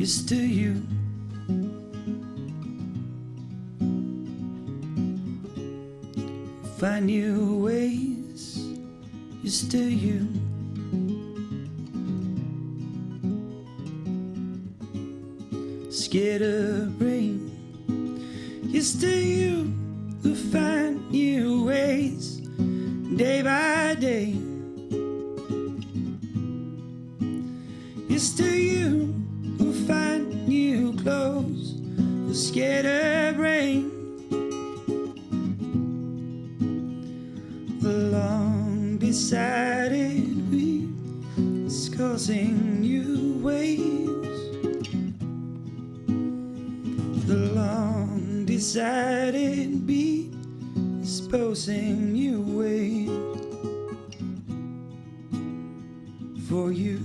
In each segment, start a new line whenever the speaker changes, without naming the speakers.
is to you. Find new ways is to you. Scared of rain is to you who find new ways day by day. It's to you scared of rain. The long decided week is causing new waves. The long decided beat is posing new waves for you.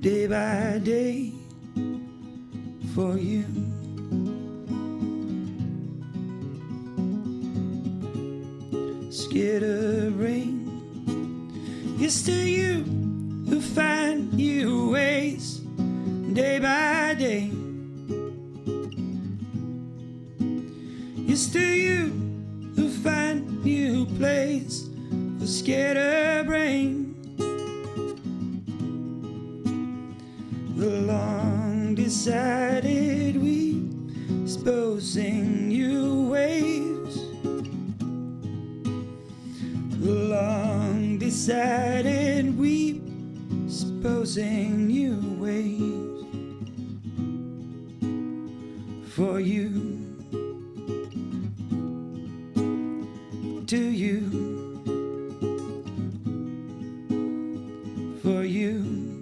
Day by day for you. Scared of rain, it's to you who find new ways day by day. It's to you who find new place for scared of rain. The long decided we exposing new waves. The long decided we exposing new waves for you. To you. For you.